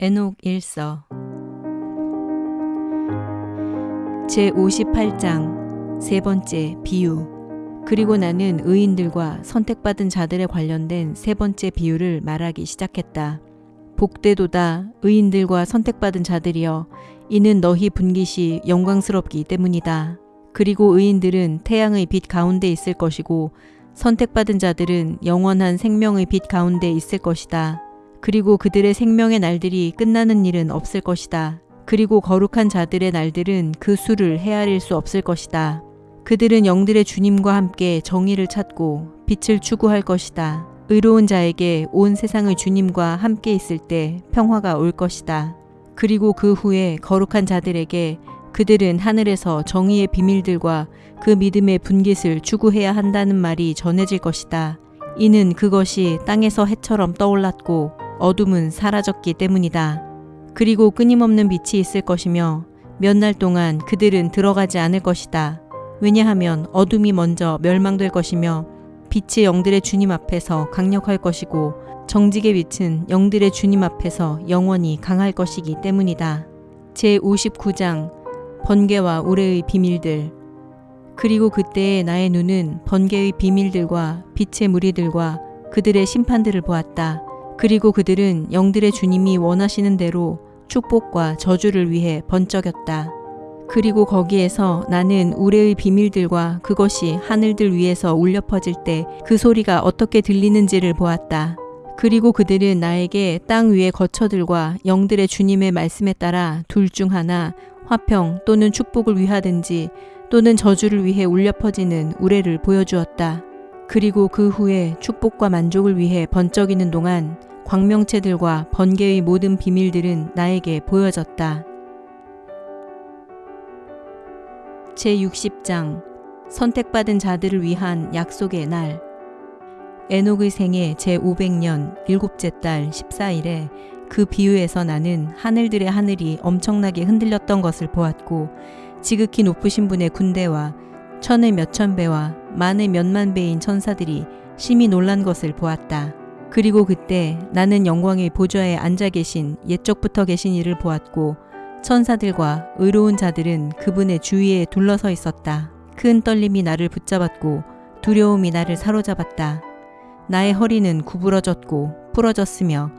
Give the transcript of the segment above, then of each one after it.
에녹 일서 제 58장 세 번째 비유 그리고 나는 의인들과 선택받은 자들에 관련된 세 번째 비유를 말하기 시작했다. 복되도다 의인들과 선택받은 자들이여 이는 너희 분깃이 영광스럽기 때문이다. 그리고 의인들은 태양의 빛 가운데 있을 것이고 선택받은 자들은 영원한 생명의 빛 가운데 있을 것이다. 그리고 그들의 생명의 날들이 끝나는 일은 없을 것이다. 그리고 거룩한 자들의 날들은 그 수를 헤아릴 수 없을 것이다. 그들은 영들의 주님과 함께 정의를 찾고 빛을 추구할 것이다. 의로운 자에게 온 세상의 주님과 함께 있을 때 평화가 올 것이다. 그리고 그 후에 거룩한 자들에게 그들은 하늘에서 정의의 비밀들과 그 믿음의 분깃을 추구해야 한다는 말이 전해질 것이다. 이는 그것이 땅에서 해처럼 떠올랐고 어둠은 사라졌기 때문이다. 그리고 끊임없는 빛이 있을 것이며 몇 날 동안 그들은 들어가지 않을 것이다. 왜냐하면 어둠이 먼저 멸망될 것이며 빛이 영들의 주님 앞에서 강력할 것이고 정직의 빛은 영들의 주님 앞에서 영원히 강할 것이기 때문이다. 제 59장 번개와 우레의 비밀들 그리고 그때의 나의 눈은 번개의 비밀들과 빛의 무리들과 그들의 심판들을 보았다. 그리고 그들은 영들의 주님이 원하시는 대로 축복과 저주를 위해 번쩍였다. 그리고 거기에서 나는 우레의 비밀들과 그것이 하늘들 위에서 울려 퍼질 때 그 소리가 어떻게 들리는지를 보았다. 그리고 그들은 나에게 땅 위의 거처들과 영들의 주님의 말씀에 따라 둘 중 하나 화평 또는 축복을 위하든지 또는 저주를 위해 울려 퍼지는 우레를 보여주었다. 그리고 그 후에 축복과 만족을 위해 번쩍이는 동안 광명체들과 번개의 모든 비밀들은 나에게 보여졌다. 제60장 선택받은 자들을 위한 약속의 날 에녹의 생애 제500년 일곱째 달 14일에 그 비유에서 나는 하늘들의 하늘이 엄청나게 흔들렸던 것을 보았고 지극히 높으신 분의 군대와 천의 몇천 배와 만의 몇만 배인 천사들이 심히 놀란 것을 보았다. 그리고 그때 나는 영광의 보좌에 앉아 계신 옛적부터 계신 이를 보았고 천사들과 의로운 자들은 그분의 주위에 둘러서 있었다. 큰 떨림이 나를 붙잡았고 두려움이 나를 사로잡았다. 나의 허리는 구부러졌고 부러졌으며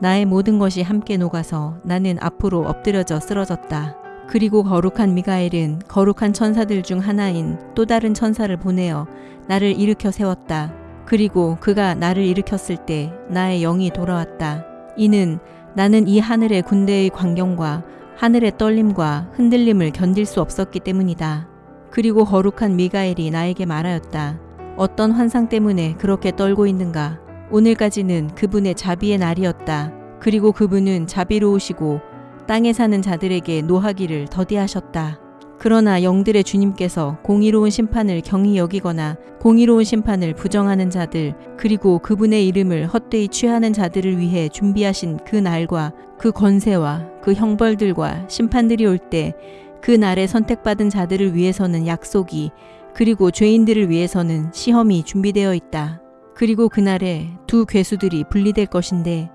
나의 모든 것이 함께 녹아서 나는 앞으로 엎드려져 쓰러졌다. 그리고 거룩한 미가엘은 거룩한 천사들 중 하나인 또 다른 천사를 보내어 나를 일으켜 세웠다. 그리고 그가 나를 일으켰을 때 나의 영이 돌아왔다. 이는 나는 이 하늘의 군대의 광경과 하늘의 떨림과 흔들림을 견딜 수 없었기 때문이다. 그리고 거룩한 미가엘이 나에게 말하였다. 어떤 환상 때문에 그렇게 떨고 있는가? 오늘까지는 그분의 자비의 날이었다. 그리고 그분은 자비로우시고 땅에 사는 자들에게 노하기를 더디하셨다. 그러나 영들의 주님께서 공의로운 심판을 경히 여기거나 공의로운 심판을 부정하는 자들 그리고 그분의 이름을 헛되이 취하는 자들을 위해 준비하신 그 날과 그 권세와 그 형벌들과 심판들이 올 때 그 날에 선택받은 자들을 위해서는 약속이 그리고 죄인들을 위해서는 시험이 준비되어 있다. 그리고 그날에 두 괴수들이 분리될 것인데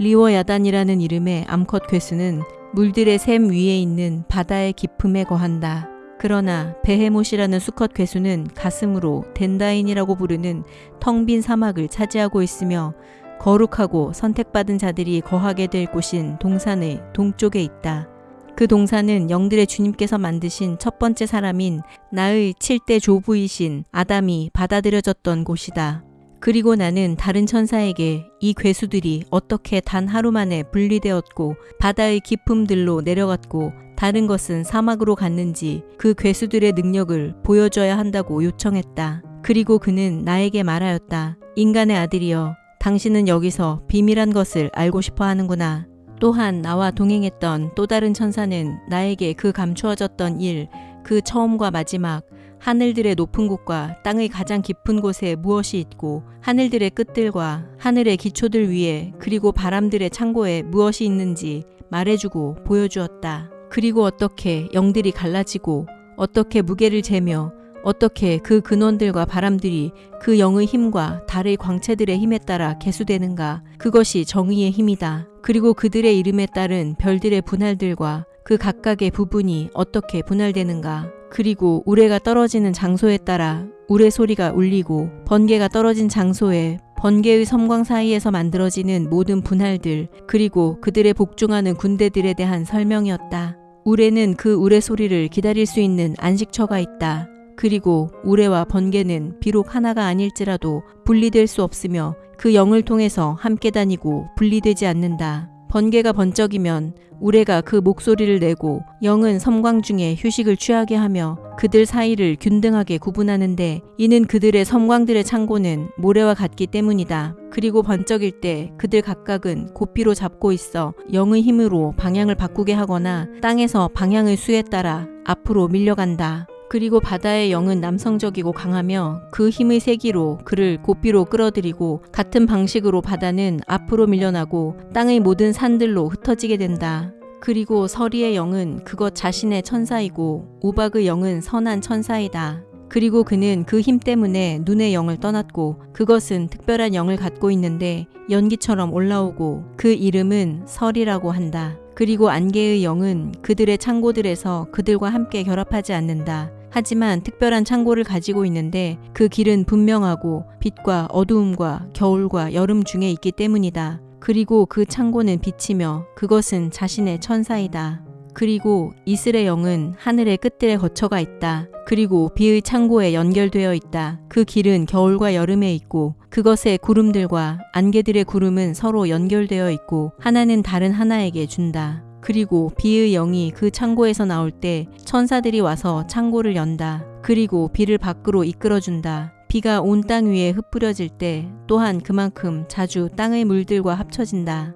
리워 야단이라는 이름의 암컷 괴수는 물들의 샘 위에 있는 바다의 깊음에 거한다. 그러나 베헤못이라는 수컷 괴수는 가슴으로 덴다인이라고 부르는 텅 빈 사막을 차지하고 있으며 거룩하고 선택받은 자들이 거하게 될 곳인 동산의 동쪽에 있다. 그 동산은 영들의 주님께서 만드신 첫 번째 사람인 나의 7대 조부이신 아담이 받아들여졌던 곳이다. 그리고 나는 다른 천사에게 이 괴수들이 어떻게 단 하루 만에 분리되었고 바다의 깊음들로 내려갔고 다른 것은 사막으로 갔는지 그 괴수들의 능력을 보여줘야 한다고 요청했다. 그리고 그는 나에게 말하였다. 인간의 아들이여, 당신은 여기서 비밀한 것을 알고 싶어 하는구나. 또한 나와 동행했던 또 다른 천사는 나에게 그 감추어졌던 일, 그 처음과 마지막, 하늘들의 높은 곳과 땅의 가장 깊은 곳에 무엇이 있고 하늘들의 끝들과 하늘의 기초들 위에 그리고 바람들의 창고에 무엇이 있는지 말해주고 보여주었다. 그리고 어떻게 영들이 갈라지고 어떻게 무게를 재며 어떻게 그 근원들과 바람들이 그 영의 힘과 달의 광채들의 힘에 따라 개수되는가? 그것이 정의의 힘이다. 그리고 그들의 이름에 따른 별들의 분할들과 그 각각의 부분이 어떻게 분할되는가? 그리고 우레가 떨어지는 장소에 따라 우레 소리가 울리고 번개가 떨어진 장소에 번개의 섬광 사이에서 만들어지는 모든 분할들 그리고 그들의 복종하는 군대들에 대한 설명이었다. 우레는 그 우레 소리를 기다릴 수 있는 안식처가 있다. 그리고 우레와 번개는 비록 하나가 아닐지라도 분리될 수 없으며 그 영을 통해서 함께 다니고 분리되지 않는다. 번개가 번쩍이면 우레가 그 목소리를 내고 영은 섬광 중에 휴식을 취하게 하며 그들 사이를 균등하게 구분하는데 이는 그들의 섬광들의 창고는 모래와 같기 때문이다. 그리고 번쩍일 때 그들 각각은 고삐로 잡고 있어 영의 힘으로 방향을 바꾸게 하거나 땅에서 방향의 수에 따라 앞으로 밀려간다. 그리고 바다의 영은 남성적이고 강하며 그 힘의 세기로 그를 고삐로 끌어들이고 같은 방식으로 바다는 앞으로 밀려나고 땅의 모든 산들로 흩어지게 된다. 그리고 서리의 영은 그것 자신의 천사이고 우박의 영은 선한 천사이다. 그리고 그는 그 힘 때문에 눈의 영을 떠났고 그것은 특별한 영을 갖고 있는데 연기처럼 올라오고 그 이름은 설이라고 한다. 그리고 안개의 영은 그들의 창고들에서 그들과 함께 결합하지 않는다. 하지만 특별한 창고를 가지고 있는데 그 길은 분명하고 빛과 어두움과 겨울과 여름 중에 있기 때문이다. 그리고 그 창고는 빛이며 그것은 자신의 천사이다. 그리고 이슬의 영은 하늘의 끝들에 거쳐가 있다. 그리고 비의 창고에 연결되어 있다. 그 길은 겨울과 여름에 있고 그것의 구름들과 안개들의 구름은 서로 연결되어 있고 하나는 다른 하나에게 준다. 그리고 비의 영이 그 창고에서 나올 때 천사들이 와서 창고를 연다. 그리고 비를 밖으로 이끌어준다. 비가 온 땅 위에 흩뿌려질 때 또한 그만큼 자주 땅의 물들과 합쳐진다.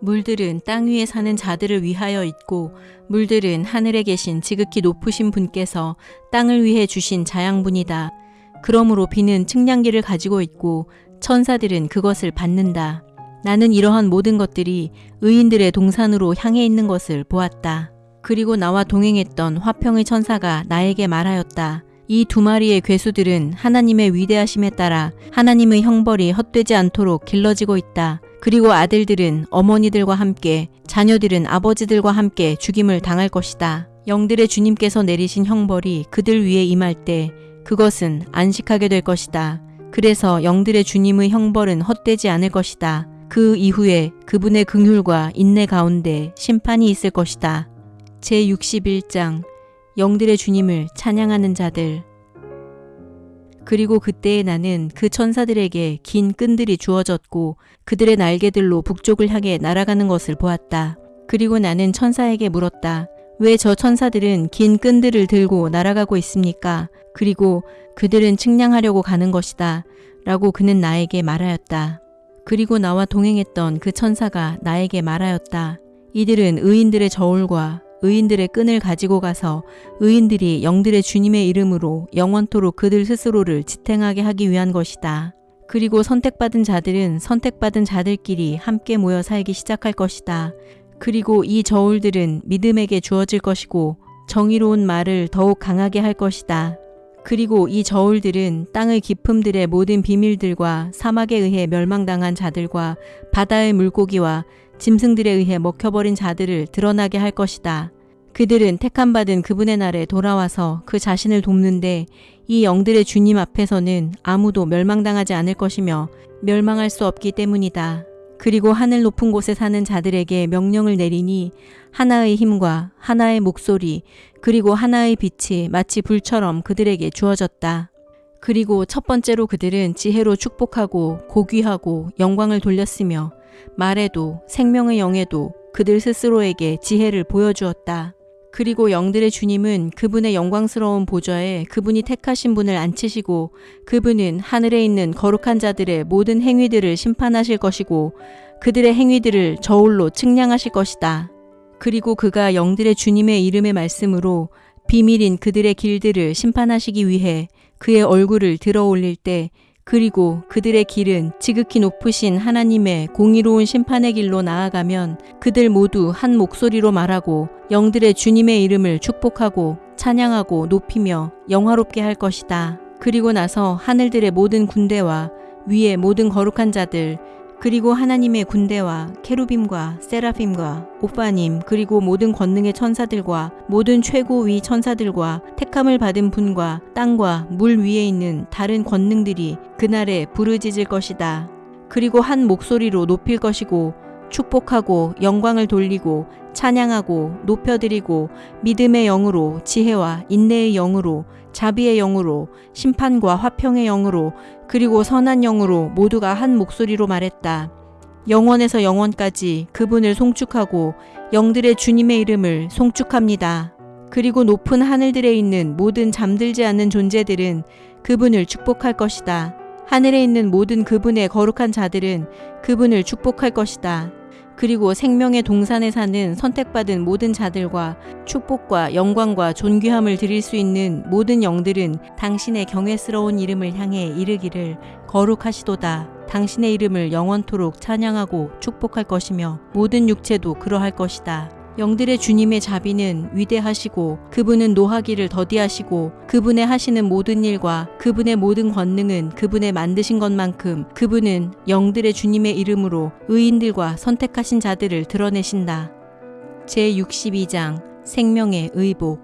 물들은 땅 위에 사는 자들을 위하여 있고 물들은 하늘에 계신 지극히 높으신 분께서 땅을 위해 주신 자양분이다. 그러므로 비는 측량기를 가지고 있고 천사들은 그것을 받는다. 나는 이러한 모든 것들이 의인들의 동산으로 향해 있는 것을 보았다. 그리고 나와 동행했던 화평의 천사가 나에게 말하였다. 이 두 마리의 괴수들은 하나님의 위대하심에 따라 하나님의 형벌이 헛되지 않도록 길러지고 있다. 그리고 아들들은 어머니들과 함께 자녀들은 아버지들과 함께 죽임을 당할 것이다. 영들의 주님께서 내리신 형벌이 그들 위에 임할 때 그것은 안식하게 될 것이다. 그래서 영들의 주님의 형벌은 헛되지 않을 것이다. 그 이후에 그분의 긍휼과 인내 가운데 심판이 있을 것이다. 제61장 영들의 주님을 찬양하는 자들 그리고 그때에 나는 그 천사들에게 긴 끈들이 주어졌고 그들의 날개들로 북쪽을 향해 날아가는 것을 보았다. 그리고 나는 천사에게 물었다. 왜 저 천사들은 긴 끈들을 들고 날아가고 있습니까? 그리고 그들은 측량하려고 가는 것이다. 라고 그는 나에게 말하였다. 그리고 나와 동행했던 그 천사가 나에게 말하였다. 이들은 의인들의 저울과 의인들의 끈을 가지고 가서 의인들이 영들의 주님의 이름으로 영원토록 그들 스스로를 지탱하게 하기 위한 것이다. 그리고 선택받은 자들은 선택받은 자들끼리 함께 모여 살기 시작할 것이다. 그리고 이 저울들은 믿음에게 주어질 것이고 정의로운 말을 더욱 강하게 할 것이다. 그리고 이 저울들은 땅의 깊음들의 모든 비밀들과 사막에 의해 멸망당한 자들과 바다의 물고기와 짐승들에 의해 먹혀버린 자들을 드러나게 할 것이다. 그들은 택함받은 그분의 날에 돌아와서 그 자신을 돕는데 이 영들의 주님 앞에서는 아무도 멸망당하지 않을 것이며 멸망할 수 없기 때문이다. 그리고 하늘 높은 곳에 사는 자들에게 명령을 내리니 하나의 힘과 하나의 목소리 그리고 하나의 빛이 마치 불처럼 그들에게 주어졌다. 그리고 첫 번째로 그들은 지혜로 축복하고 고귀하고 영광을 돌렸으며 말에도 생명의 영에도 그들 스스로에게 지혜를 보여주었다. 그리고 영들의 주님은 그분의 영광스러운 보좌에 그분이 택하신 분을 앉히시고 그분은 하늘에 있는 거룩한 자들의 모든 행위들을 심판하실 것이고 그들의 행위들을 저울로 측량하실 것이다. 그리고 그가 영들의 주님의 이름의 말씀으로 비밀인 그들의 길들을 심판하시기 위해 그의 얼굴을 들어 올릴 때 그리고 그들의 길은 지극히 높으신 하나님의 공의로운 심판의 길로 나아가면 그들 모두 한 목소리로 말하고 영들의 주님의 이름을 축복하고 찬양하고 높이며 영화롭게 할 것이다. 그리고 나서 하늘들의 모든 군대와 위의 모든 거룩한 자들 그리고 하나님의 군대와 케루빔과 세라핌과 오빠님 그리고 모든 권능의 천사들과 모든 최고위 천사들과 택함을 받은 분과 땅과 물 위에 있는 다른 권능들이 그날에 부르짖을 것이다. 그리고 한 목소리로 높일 것이고 축복하고 영광을 돌리고 찬양하고 높여드리고 믿음의 영으로 지혜와 인내의 영으로 자비의 영으로 심판과 화평의 영으로 그리고 선한 영으로 모두가 한 목소리로 말했다. 영원에서 영원까지 그분을 송축하고 영들의 주님의 이름을 송축합니다. 그리고 높은 하늘들에 있는 모든 잠들지 않는 존재들은 그분을 축복할 것이다. 하늘에 있는 모든 그분의 거룩한 자들은 그분을 축복할 것이다. 그리고 생명의 동산에 사는 선택받은 모든 자들과 축복과 영광과 존귀함을 드릴 수 있는 모든 영들은 당신의 경외스러운 이름을 향해 이르기를 거룩하시도다. 당신의 이름을 영원토록 찬양하고 축복할 것이며 모든 육체도 그러할 것이다. 영들의 주님의 자비는 위대하시고 그분은 노하기를 더디하시고 그분의 하시는 모든 일과 그분의 모든 권능은 그분의 만드신 것만큼 그분은 영들의 주님의 이름으로 의인들과 선택하신 자들을 드러내신다. 제62장 생명의 의복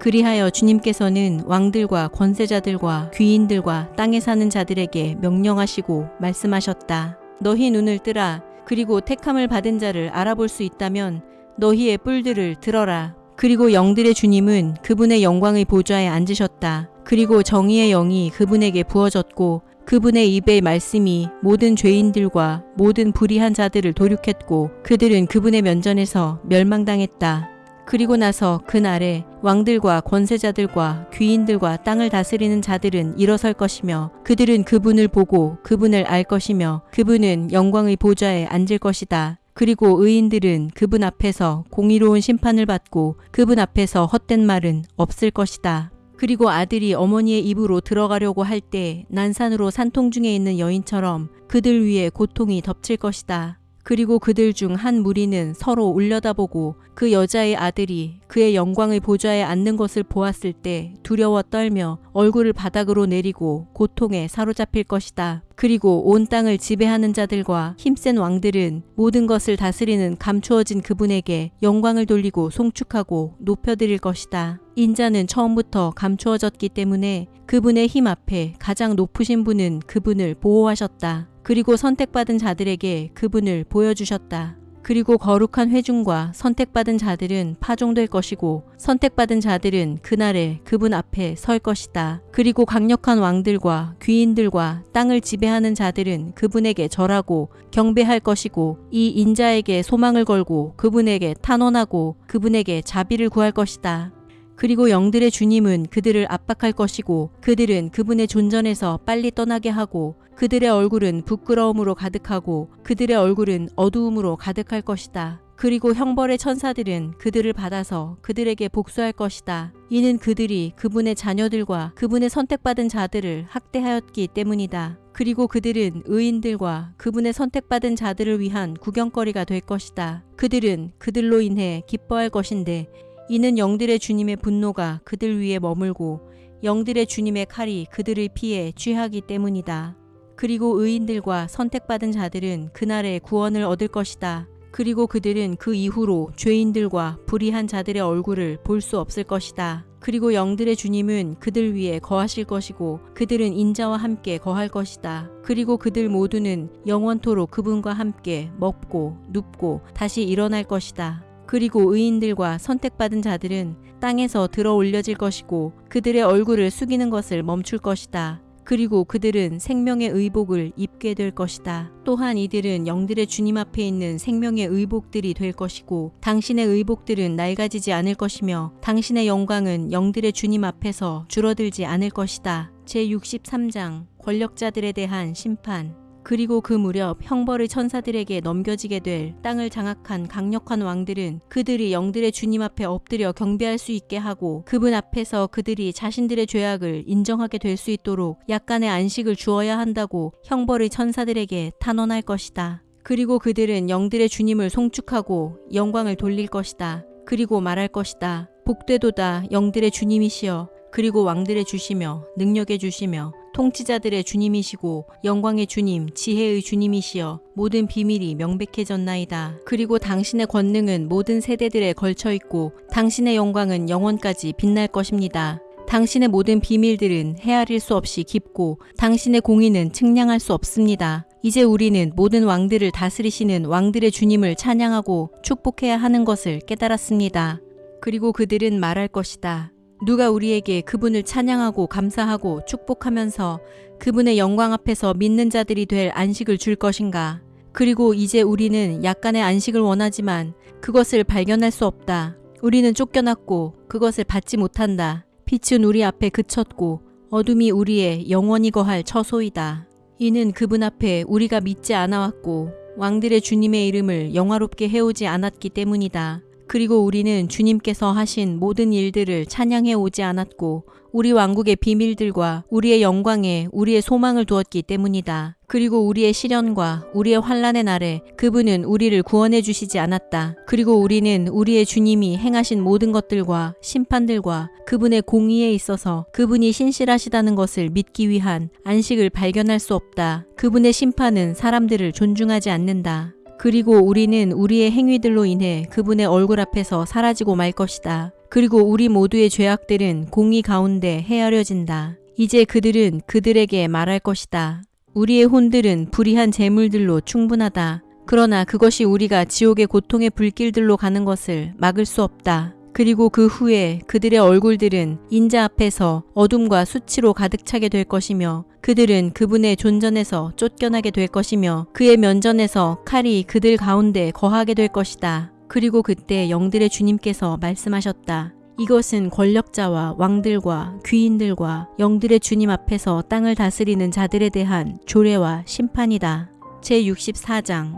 그리하여 주님께서는 왕들과 권세자들과 귀인들과 땅에 사는 자들에게 명령하시고 말씀하셨다. 너희 눈을 뜨라. 그리고 택함을 받은 자를 알아볼 수 있다면 너희의 뿔들을 들어라. 그리고 영들의 주님은 그분의 영광의 보좌에 앉으셨다. 그리고 정의의 영이 그분에게 부어졌고 그분의 입의 말씀이 모든 죄인들과 모든 불의한 자들을 도륙했고 그들은 그분의 면전에서 멸망당했다. 그리고 나서 그날에 왕들과 권세자들과 귀인들과 땅을 다스리는 자들은 일어설 것이며 그들은 그분을 보고 그분을 알 것이며 그분은 영광의 보좌에 앉을 것이다. 그리고 의인들은 그분 앞에서 공의로운 심판을 받고 그분 앞에서 헛된 말은 없을 것이다. 그리고 아들이 어머니의 입으로 들어가려고 할 때 난산으로 산통 중에 있는 여인처럼 그들 위에 고통이 덮칠 것이다. 그리고 그들 중 한 무리는 서로 올려다보고 그 여자의 아들이 그의 영광의 보좌에 앉는 것을 보았을 때 두려워 떨며 얼굴을 바닥으로 내리고 고통에 사로잡힐 것이다. 그리고 온 땅을 지배하는 자들과 힘센 왕들은 모든 것을 다스리는 감추어진 그분에게 영광을 돌리고 송축하고 높여드릴 것이다. 인자는 처음부터 감추어졌기 때문에 그분의 힘 앞에 가장 높으신 분은 그분을 보호하셨다. 그리고 선택받은 자들에게 그분을 보여주셨다. 그리고 거룩한 회중과 선택받은 자들은 파종될 것이고 선택받은 자들은 그날에 그분 앞에 설 것이다. 그리고 강력한 왕들과 귀인들과 땅을 지배하는 자들은 그분에게 절하고 경배할 것이고 이 인자에게 소망을 걸고 그분에게 탄원하고 그분에게 자비를 구할 것이다. 그리고 영들의 주님은 그들을 압박할 것이고 그들은 그분의 존전에서 빨리 떠나게 하고 그들의 얼굴은 부끄러움으로 가득하고 그들의 얼굴은 어두움으로 가득할 것이다. 그리고 형벌의 천사들은 그들을 받아서 그들에게 복수할 것이다. 이는 그들이 그분의 자녀들과 그분의 선택받은 자들을 학대하였기 때문이다. 그리고 그들은 의인들과 그분의 선택받은 자들을 위한 구경거리가 될 것이다. 그들은 그들로 인해 기뻐할 것인데 이는 영들의 주님의 분노가 그들 위에 머물고 영들의 주님의 칼이 그들을 피해 취하기 때문이다. 그리고 의인들과 선택받은 자들은 그날에 구원을 얻을 것이다. 그리고 그들은 그 이후로 죄인들과 불의한 자들의 얼굴을 볼 수 없을 것이다. 그리고 영들의 주님은 그들 위에 거하실 것이고 그들은 인자와 함께 거할 것이다. 그리고 그들 모두는 영원토록 그분과 함께 먹고 눕고 다시 일어날 것이다. 그리고 의인들과 선택받은 자들은 땅에서 들어 올려질 것이고 그들의 얼굴을 숙이는 것을 멈출 것이다. 그리고 그들은 생명의 의복을 입게 될 것이다. 또한 이들은 영들의 주님 앞에 있는 생명의 의복들이 될 것이고 당신의 의복들은 낡아지지 않을 것이며 당신의 영광은 영들의 주님 앞에서 줄어들지 않을 것이다. 제63장 권력자들에 대한 심판 그리고 그 무렵 형벌의 천사들에게 넘겨지게 될 땅을 장악한 강력한 왕들은 그들이 영들의 주님 앞에 엎드려 경배할 수 있게 하고 그분 앞에서 그들이 자신들의 죄악을 인정하게 될 수 있도록 약간의 안식을 주어야 한다고 형벌의 천사들에게 탄원할 것이다. 그리고 그들은 영들의 주님을 송축하고 영광을 돌릴 것이다. 그리고 말할 것이다. 복되도다 영들의 주님이시여 그리고 왕들의 주시며 능력의 주시며 통치자들의 주님이시고 영광의 주님 지혜의 주님이시여 모든 비밀이 명백해졌나이다. 그리고 당신의 권능은 모든 세대들에 걸쳐 있고 당신의 영광은 영원까지 빛날 것입니다. 당신의 모든 비밀들은 헤아릴 수 없이 깊고 당신의 공의는 측량할 수 없습니다. 이제 우리는 모든 왕들을 다스리시는 왕들의 주님을 찬양하고 축복해야 하는 것을 깨달았습니다. 그리고 그들은 말할 것이다. 누가 우리에게 그분을 찬양하고 감사하고 축복하면서 그분의 영광 앞에서 믿는 자들이 될 안식을 줄 것인가? 그리고 이제 우리는 약간의 안식을 원하지만 그것을 발견할 수 없다. 우리는 쫓겨났고 그것을 받지 못한다. 빛은 우리 앞에 그쳤고 어둠이 우리의 영원히 거할 처소이다. 이는 그분 앞에 우리가 믿지 않아왔고 왕들의 주님의 이름을 영화롭게 해오지 않았기 때문이다. 그리고 우리는 주님께서 하신 모든 일들을 찬양해 오지 않았고 우리 왕국의 비밀들과 우리의 영광에 우리의 소망을 두었기 때문이다. 그리고 우리의 시련과 우리의 환란의 날에 그분은 우리를 구원해 주시지 않았다. 그리고 우리는 우리의 주님이 행하신 모든 것들과 심판들과 그분의 공의에 있어서 그분이 신실하시다는 것을 믿기 위한 안식을 발견할 수 없다. 그분의 심판은 사람들을 존중하지 않는다. 그리고 우리는 우리의 행위들로 인해 그분의 얼굴 앞에서 사라지고 말 것이다. 그리고 우리 모두의 죄악들은 공의 가운데 헤아려진다. 이제 그들은 그들에게 말할 것이다. 우리의 혼들은 불의한 재물들로 충분하다. 그러나 그것이 우리가 지옥의 고통의 불길들로 가는 것을 막을 수 없다. 그리고 그 후에 그들의 얼굴들은 인자 앞에서 어둠과 수치로 가득 차게 될 것이며 그들은 그분의 존전에서 쫓겨나게 될 것이며 그의 면전에서 칼이 그들 가운데 거하게 될 것이다. 그리고 그때 영들의 주님께서 말씀하셨다. 이것은 권력자와 왕들과 귀인들과 영들의 주님 앞에서 땅을 다스리는 자들에 대한 조례와 심판이다. 제64장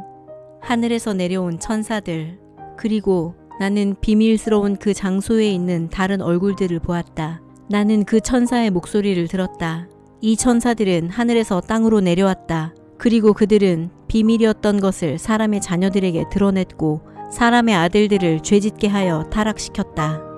하늘에서 내려온 천사들 그리고 나는 비밀스러운 그 장소에 있는 다른 얼굴들을 보았다. 나는 그 천사의 목소리를 들었다. 이 천사들은 하늘에서 땅으로 내려왔다. 그리고 그들은 비밀이었던 것을 사람의 자녀들에게 드러냈고 사람의 아들들을 죄짓게 하여 타락시켰다.